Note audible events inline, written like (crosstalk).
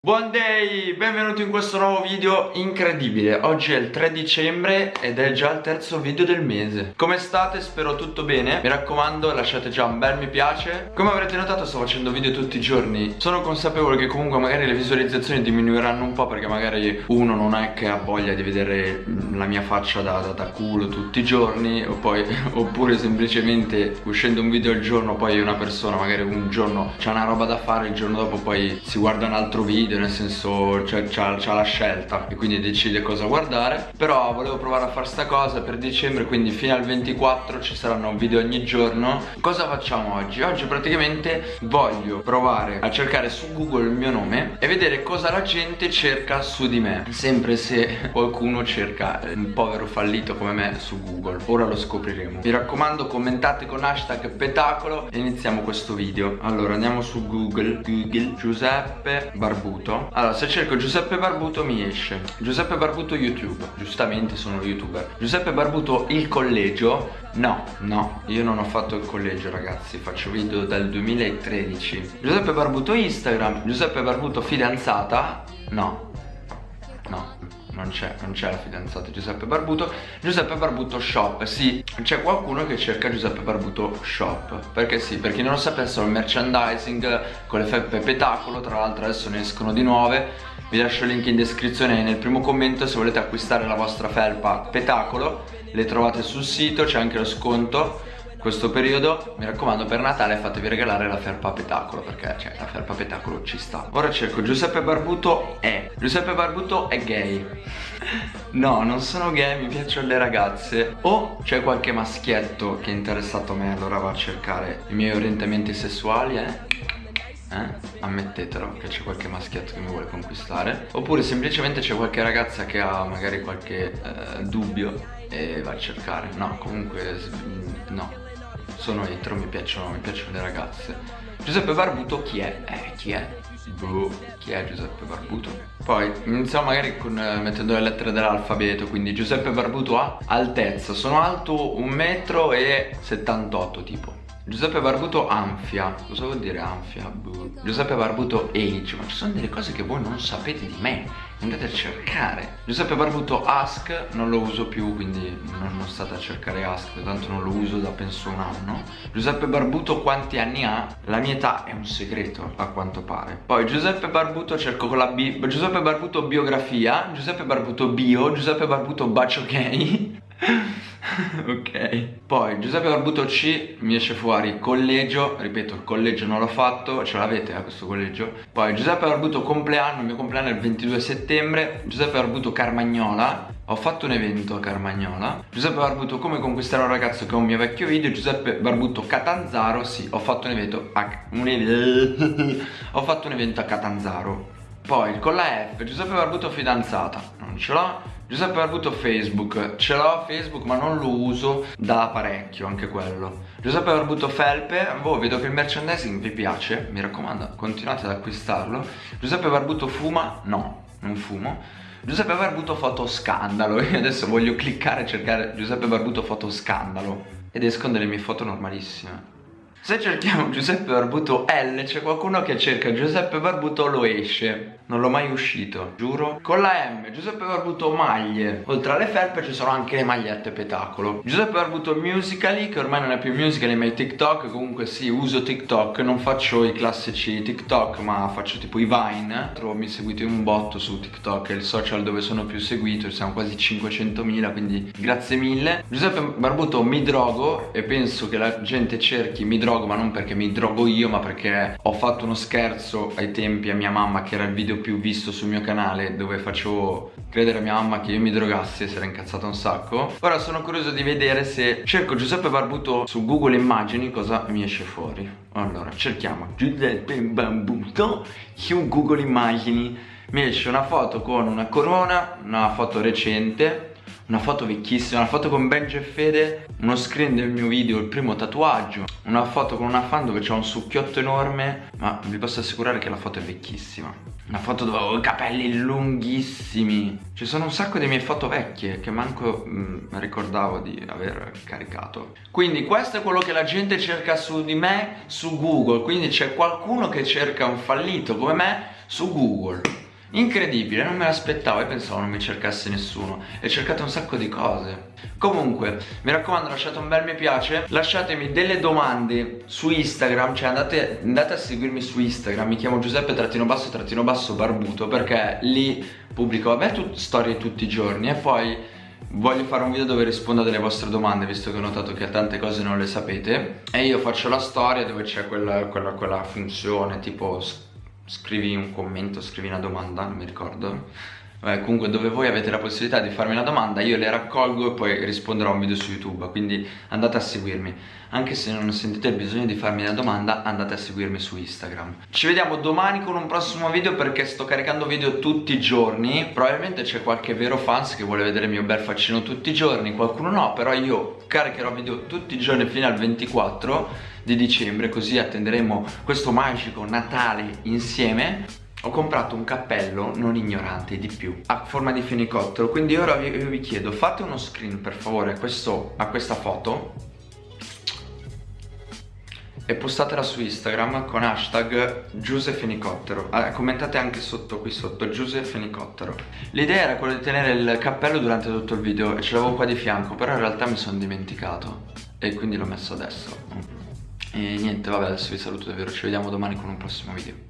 Buon day, benvenuti in questo nuovo video incredibile. Oggi è il 3 dicembre ed è già il terzo video del mese. Come state? Spero tutto bene. Mi raccomando lasciate già un bel mi piace. Come avrete notato sto facendo video tutti i giorni. Sono consapevole che comunque magari le visualizzazioni diminuiranno un po' Perché magari uno non è che ha voglia di vedere la mia faccia da, da, da culo tutti i giorni poi, (laughs) Oppure semplicemente uscendo un video al giorno Poi una persona magari un giorno c'ha una roba da fare Il giorno dopo poi si guarda un altro video video nel senso c'ha, la scelta e quindi decide cosa guardare. Però volevo provare a fare sta cosa per dicembre quindi fino al 24 ci saranno video ogni giorno. Cosa facciamo oggi? oggi praticamente voglio provare a cercare su google il mio nome e vedere cosa la gente cerca su di me. Sempre se (laughs) qualcuno cerca un povero fallito come me su google. Ora lo scopriremo. Mi raccomando commentate con hashtag petacolo e iniziamo questo video. Allora andiamo su google. Google Giuseppe Barbuto Barbuto. Allora se cerco Giuseppe Barbuto mi esce. Giuseppe Barbuto YouTube. Giustamente sono youtuber. Giuseppe Barbuto il collegio? No, no, io non ho fatto il collegio ragazzi. Faccio video dal 2013 Giuseppe Barbuto Instagram. Giuseppe Barbuto fidanzata? No non c'è, non c'è la fidanzata Giuseppe Barbuto. Giuseppe Barbuto Shop, sì. C'è qualcuno che cerca Giuseppe Barbuto Shop. Perché sì, per chi non lo sapesse il merchandising con le felpe petacolo Tra l'altro adesso ne escono di nuove. Vi lascio il link in descrizione e nel primo commento Se volete acquistare la vostra felpa petacolo Le trovate sul sito, c'è anche lo sconto questo periodo mi raccomando per Natale fatevi regalare la felpa petacolo perché cioè la felpa petacolo ci sta. Ora cerco Giuseppe Barbuto è Giuseppe Barbuto è gay. (laughs) No non sono gay mi piacciono le ragazze. O c'è qualche maschietto che è interessato a me allora va a cercare i miei orientamenti sessuali eh? Eh? Ammettetelo che c'è qualche maschietto che mi vuole conquistare. Oppure semplicemente c'è qualche ragazza che ha magari qualche eh, dubbio E va a cercare. No, comunque no sono etero, mi piacciono, mi piacciono le ragazze Giuseppe Barbuto chi è? Eh, chi è? Boh, chi è Giuseppe Barbuto? Poi iniziamo magari con, eh, mettendo le lettere dell'alfabeto Quindi Giuseppe Barbuto ha altezza Sono alto 1,78 m tipo Giuseppe Barbuto Anfia. Cosa vuol dire Anfia? Boh. Giuseppe Barbuto Age. Ma ci sono delle cose che voi non sapete di me. Andate a cercare. Giuseppe Barbuto Ask. Non lo uso più quindi non, state a cercare Ask tanto non lo uso da penso un anno. Giuseppe Barbuto quanti anni ha? La mia età è un segreto a quanto pare. Poi Giuseppe Barbuto cerco con la B Giuseppe Barbuto biografia. Giuseppe Barbuto bio. Giuseppe Barbuto bacio gay (laughs) (laughs) ok. Poi Giuseppe Barbuto C mi esce fuori collegio. Ripeto il collegio non l'ho fatto Ce l'avete eh, questo collegio. Poi Giuseppe Barbuto compleanno Il mio compleanno è il 22 settembre. Giuseppe Barbuto Carmagnola. Ho fatto un evento a Carmagnola. Giuseppe Barbuto come conquistare un ragazzo che è un mio vecchio video? Giuseppe Barbuto Catanzaro. Sì, ho fatto un evento a... (laughs) ho fatto un evento a Catanzaro. Poi con la F Giuseppe Barbuto fidanzata. Non ce l'ho Giuseppe Barbuto Facebook, ce l'ho Facebook ma non lo uso da parecchio anche quello. Giuseppe Barbuto Felpe, boh vedo che il merchandising vi piace, mi raccomando continuate ad acquistarlo. Giuseppe Barbuto fuma? No, non fumo. Giuseppe Barbuto foto scandalo. (laughs) Io adesso voglio cliccare e cercare Giuseppe Barbuto foto scandalo Ed escono delle mie foto normalissime se cerchiamo Giuseppe Barbuto L c'è qualcuno che cerca Giuseppe Barbuto lo esce. Non l'ho mai uscito, giuro. Con la M, Giuseppe Barbuto maglie. Oltre alle felpe ci sono anche le magliette petacolo. Giuseppe Barbuto Musically Che ormai non è più Musically ma è TikTok. Comunque sì, uso TikTok Non faccio i classici TikTok ma faccio tipo i Vine. Trovo mi seguite un botto su TikTok È il social dove sono più seguito Siamo quasi 500.000 quindi grazie mille. Giuseppe Barbuto mi drogo E penso che la gente cerchi mi drogo Ma non perché mi drogo io ma perché ho fatto uno scherzo ai tempi a mia mamma Che era il video più visto sul mio canale dove facevo credere a mia mamma che io mi drogassi e si era incazzata un sacco. Ora sono curioso di vedere se cerco Giuseppe Barbuto su Google Immagini cosa mi esce fuori. Allora cerchiamo. Giuseppe Barbuto su Google Immagini. Mi esce una foto con una corona, una foto recente una foto vecchissima, una foto con Benji e Fede, uno screen del mio video, il primo tatuaggio, una foto con una fan dove c'è un succhiotto enorme, ma vi posso assicurare che la foto è vecchissima. Una foto dove ho i capelli lunghissimi. Ci sono un sacco di mie foto vecchie Che manco mh, mm, ricordavo di aver caricato. Quindi questo è quello che la gente cerca su di me Su Google. Quindi c'è qualcuno che cerca un fallito come me su Google Incredibile, non me l'aspettavo e pensavo non mi cercasse nessuno. E cercate un sacco di cose. Comunque, mi raccomando lasciate un bel mi piace Lasciatemi delle domande su Instagram Cioè andate, andate a seguirmi su Instagram Mi chiamo Giuseppe trattino basso trattino basso barbuto Perché lì pubblico vabbè tut storie tutti i giorni. E poi voglio fare un video dove rispondo alle vostre domande Visto che ho notato che tante cose non le sapete. E io faccio la storia dove c'è quella, quella, quella funzione tipo scrivi un commento, scrivi una domanda, non mi ricordo Comunque dove voi avete la possibilità di farmi una domanda io le raccolgo e poi risponderò a un video su YouTube quindi andate a seguirmi. Anche se non sentite il bisogno di farmi una domanda andate a seguirmi su Instagram. Ci vediamo domani con un prossimo video perché sto caricando video tutti i giorni. Probabilmente c'è qualche vero fans che vuole vedere il mio bel faccino tutti i giorni qualcuno no però io caricherò video tutti i giorni fino al 24 di dicembre così attenderemo questo magico Natale insieme ho comprato un cappello non ignorante di più a forma di fenicottero quindi ora vi, vi chiedo fate uno screen per favore a, questo, a questa foto e postatela su Instagram con hashtag Giusefenicottero eh, commentate anche sotto qui sotto Giusefenicottero l'idea era quella di tenere il cappello durante tutto il video e ce l'avevo qua di fianco però in realtà mi sono dimenticato e quindi l'ho messo adesso. E niente vabbè adesso vi saluto davvero ci vediamo domani con un prossimo video